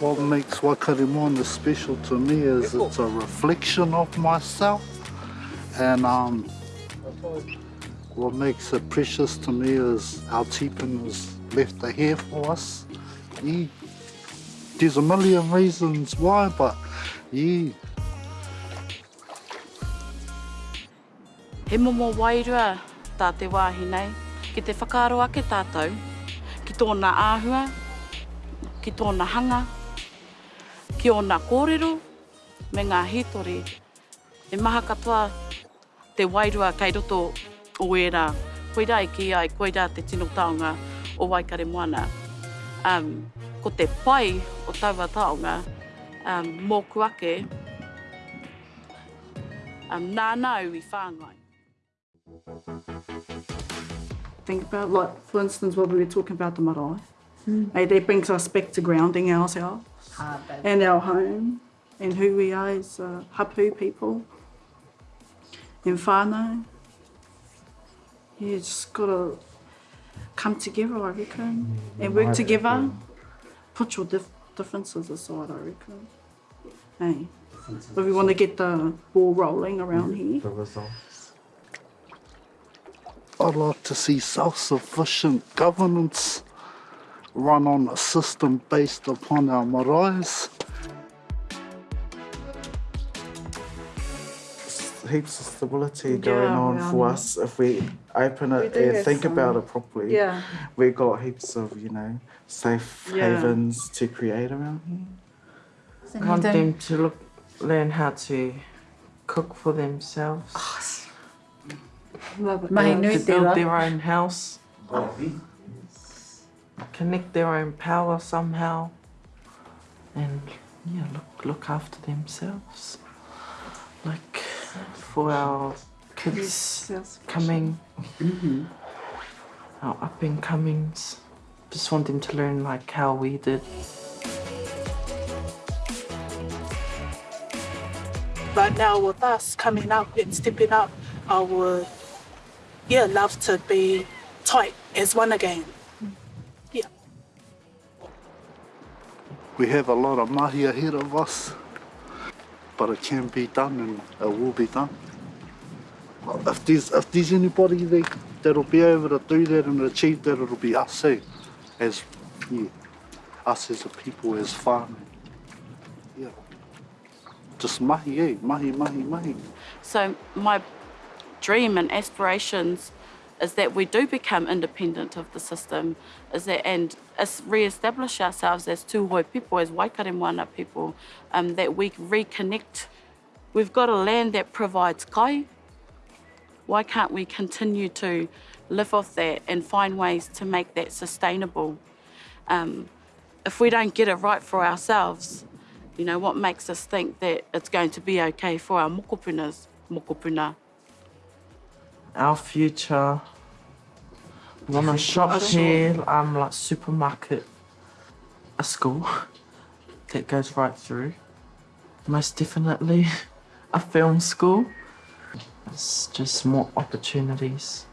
what makes Wakarimona special to me is it's a reflection of myself and um, what makes it precious to me is our tipun has left a hair for us. Yeah. There's a million reasons why, but yeah. He momo wairua tā te wāhi nei, ki te whakaaro ake tātou, ki tōna āhua, ki tōna hanga, ki ona kōrero, me ngā hitori. E maha katoa te wairua kei roto o era, koe e ki ai, koe te tino taonga o Waikare Moana. Um, ko te pai o taua taonga, um, mō kuake, um, nā nau i whāngai. think about, like, for instance, what we were talking about the marae. Mm. Hey, that brings us back to grounding ourselves and our home and who we are as uh, hapu people in whānau. Yeah, just got to come together, I reckon, and work together. Put your dif differences aside, I reckon. Hey, if we want to get the ball rolling around here. The results. I'd like to see self-sufficient governance run on a system based upon our marae's. Heaps of stability going on for us if we open it and think some, about it properly. Yeah. We got heaps of, you know, safe yeah. havens to create around here. I want them to look, learn how to cook for themselves. Oh, Mahi nui to build their own house. Connect their own power somehow. And yeah, look look after themselves. Like for our kids coming, mm-hmm. our up and comings. Just want them to learn like how we did. But now with us coming up and stepping up, our yeah, love to be tight as one again. We have a lot of mahi ahead of us, but it can be done and it will be done. If there's, if there's anybody there that'll be able to do that and achieve that, it'll be us, eh? As, yeah, us as a people, as farming. Yeah. Just mahi, eh? Mahi, mahi, mahi. So my dream and aspirations is that we do become independent of the system, is that and re-establish ourselves as Tūhoe people, as Waikare Moana people, um, that we reconnect. We've got a land that provides kai. Why can't we continue to live off that and find ways to make that sustainable? Um, if we don't get it right for ourselves, you know, what makes us think that it's going to be okay for our mokopunas, mokopuna? Our future. Want a shop here, um, like supermarket, a school that goes right through. Most definitely a film school. It's just more opportunities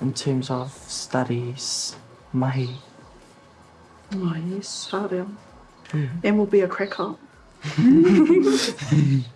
in terms of studies, mahi. Oh yes, hard Mm. And we'll be a cracker.